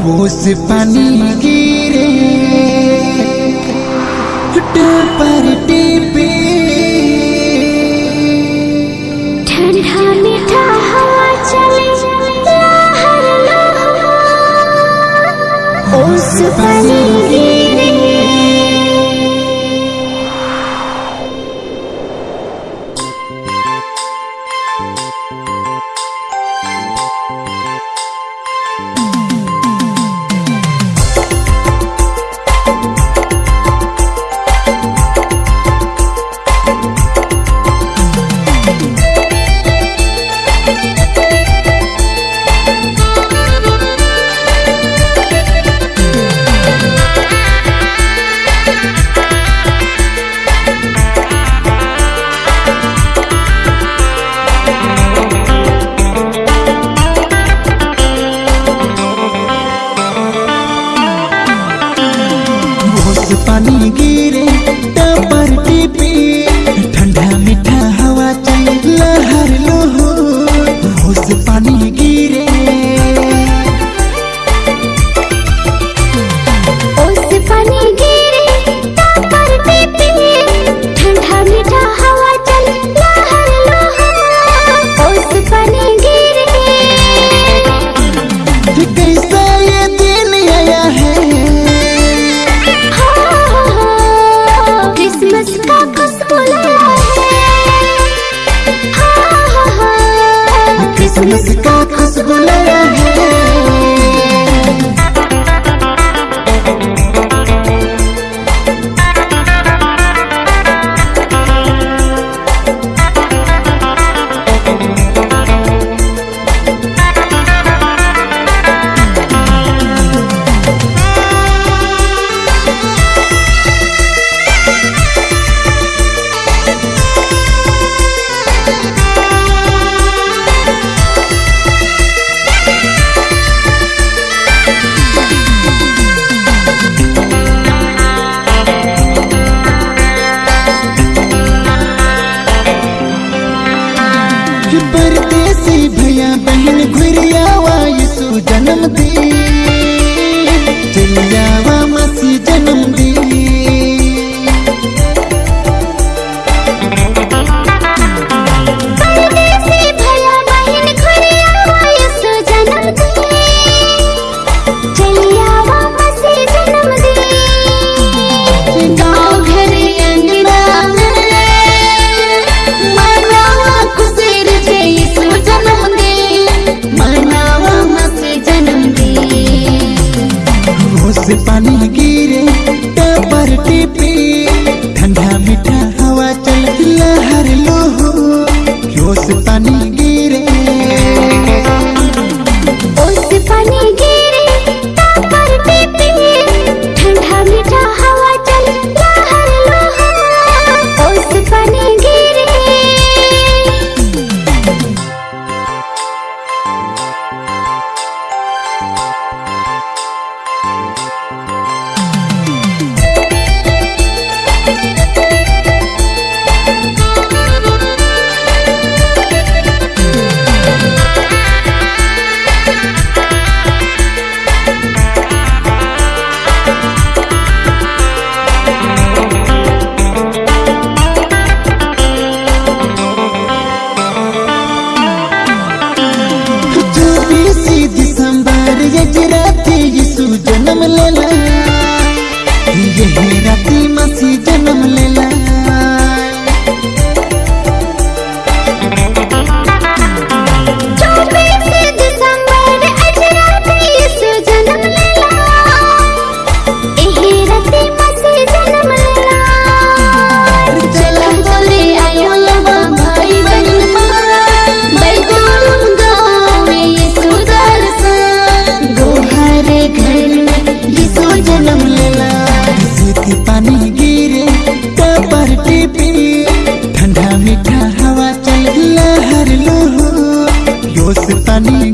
वो से पानी गिरे पर टीपे। ठंडा मीठा हवा चले ओस पानी गिरे पानी गिरे टपर टिपे ठंडा मीठा हवा चल लहर लो हो पानी गिरे। पानी गिरे टपर ठंडा मीठा हवा चल परदेसी भैया बहन घुरियावा यीशु जन्म दी। चलियावा você tá linda.